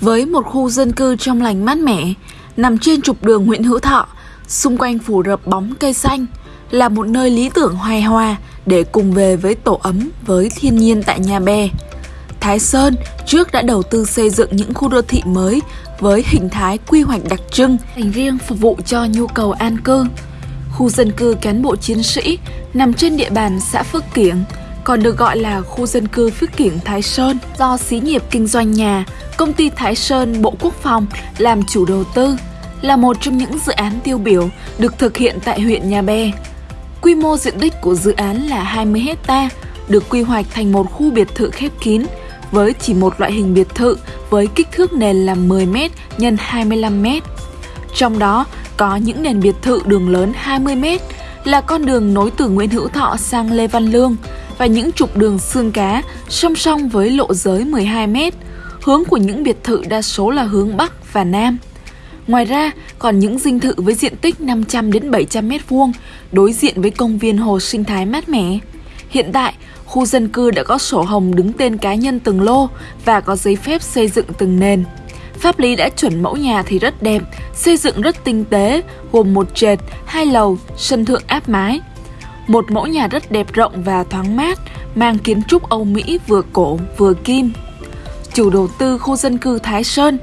Với một khu dân cư trong lành mát mẻ, nằm trên trục đường Nguyễn Hữu Thọ, xung quanh phủ rập bóng cây xanh, là một nơi lý tưởng hoài hòa để cùng về với tổ ấm với thiên nhiên tại Nhà Bè. Thái Sơn trước đã đầu tư xây dựng những khu đô thị mới với hình thái quy hoạch đặc trưng dành riêng phục vụ cho nhu cầu an cư. Khu dân cư cán bộ chiến sĩ nằm trên địa bàn xã Phước Kiểng, còn được gọi là khu dân cư Phước Kiểng Thái Sơn do xí nghiệp kinh doanh nhà, công ty Thái Sơn Bộ Quốc phòng làm chủ đầu tư, là một trong những dự án tiêu biểu được thực hiện tại huyện Nhà Bè. Quy mô diện tích của dự án là 20 hecta, được quy hoạch thành một khu biệt thự khép kín với chỉ một loại hình biệt thự với kích thước nền là 10m x 25m. Trong đó có những nền biệt thự đường lớn 20m là con đường nối từ Nguyễn Hữu Thọ sang Lê Văn Lương và những trục đường xương cá song song với lộ giới 12m. Hướng của những biệt thự đa số là hướng Bắc và Nam. Ngoài ra, còn những dinh thự với diện tích 500 đến 700 m2 đối diện với công viên hồ sinh thái mát mẻ. Hiện tại, khu dân cư đã có sổ hồng đứng tên cá nhân từng lô và có giấy phép xây dựng từng nền. Pháp lý đã chuẩn mẫu nhà thì rất đẹp, xây dựng rất tinh tế, gồm một trệt, hai lầu, sân thượng áp mái. Một mẫu nhà rất đẹp rộng và thoáng mát, mang kiến trúc Âu Mỹ vừa cổ vừa kim. Chủ đầu tư khu dân cư Thái Sơn,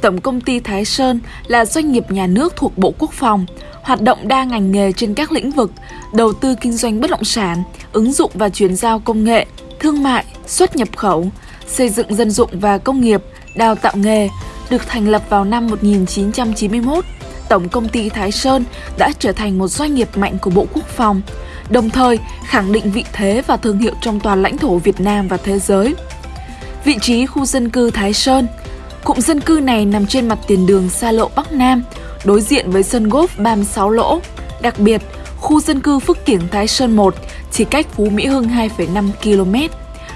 Tổng công ty Thái Sơn là doanh nghiệp nhà nước thuộc Bộ Quốc phòng, hoạt động đa ngành nghề trên các lĩnh vực, đầu tư kinh doanh bất động sản, ứng dụng và chuyển giao công nghệ, thương mại, xuất nhập khẩu, xây dựng dân dụng và công nghiệp, đào tạo nghề, được thành lập vào năm 1991. Tổng công ty Thái Sơn đã trở thành một doanh nghiệp mạnh của Bộ Quốc phòng, đồng thời khẳng định vị thế và thương hiệu trong toàn lãnh thổ Việt Nam và thế giới. Vị trí khu dân cư Thái Sơn Cụm dân cư này nằm trên mặt tiền đường xa lộ Bắc Nam, đối diện với sân golf 36 lỗ. Đặc biệt, khu dân cư Phước Kiểng Thái Sơn 1 chỉ cách Phú Mỹ Hưng 2,5 km,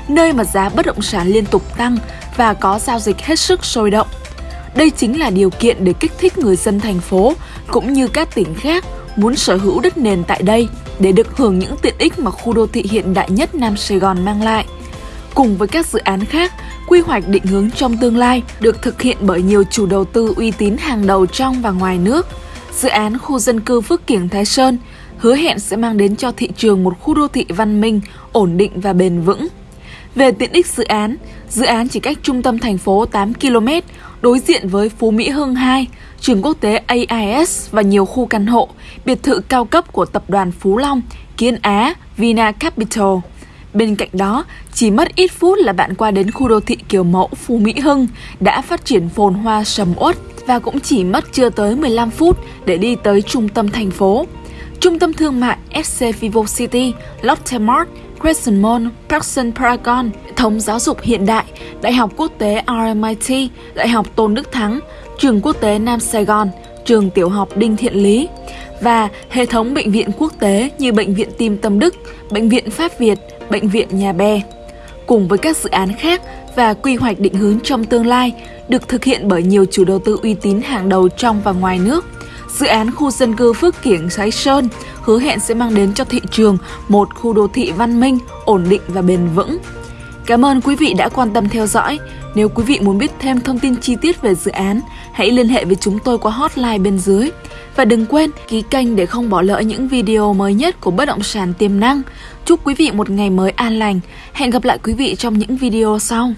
nơi mà giá bất động sản liên tục tăng và có giao dịch hết sức sôi động. Đây chính là điều kiện để kích thích người dân thành phố cũng như các tỉnh khác muốn sở hữu đất nền tại đây để được hưởng những tiện ích mà khu đô thị hiện đại nhất Nam Sài Gòn mang lại. Cùng với các dự án khác, quy hoạch định hướng trong tương lai được thực hiện bởi nhiều chủ đầu tư uy tín hàng đầu trong và ngoài nước. Dự án khu dân cư Phước Kiểng Thái Sơn hứa hẹn sẽ mang đến cho thị trường một khu đô thị văn minh, ổn định và bền vững. Về tiện ích dự án, dự án chỉ cách trung tâm thành phố 8 km, đối diện với Phú Mỹ Hưng 2, trường quốc tế AIS và nhiều khu căn hộ, biệt thự cao cấp của tập đoàn Phú Long, Kiến Á, Vina Capital. Bên cạnh đó, chỉ mất ít phút là bạn qua đến khu đô thị kiểu mẫu Phú Mỹ Hưng đã phát triển phồn hoa sầm uất và cũng chỉ mất chưa tới 15 phút để đi tới trung tâm thành phố. Trung tâm thương mại FC Vivo City, Lotte Mart, Crescent Mall, Parkson Paragon, hệ thống giáo dục hiện đại, Đại học Quốc tế RMIT, Đại học Tôn Đức Thắng, Trường Quốc tế Nam Sài Gòn, Trường Tiểu học Đinh Thiện Lý và hệ thống bệnh viện quốc tế như Bệnh viện Tim Tâm Đức, Bệnh viện Pháp Việt, Bệnh viện Nhà Bè. Cùng với các dự án khác và quy hoạch định hướng trong tương lai được thực hiện bởi nhiều chủ đầu tư uy tín hàng đầu trong và ngoài nước. Dự án khu dân cư Phước Kiểng Sái Sơn hứa hẹn sẽ mang đến cho thị trường một khu đô thị văn minh, ổn định và bền vững. Cảm ơn quý vị đã quan tâm theo dõi. Nếu quý vị muốn biết thêm thông tin chi tiết về dự án, hãy liên hệ với chúng tôi qua hotline bên dưới. Và đừng quên ký kênh để không bỏ lỡ những video mới nhất của bất động sản tiềm năng. Chúc quý vị một ngày mới an lành. Hẹn gặp lại quý vị trong những video sau.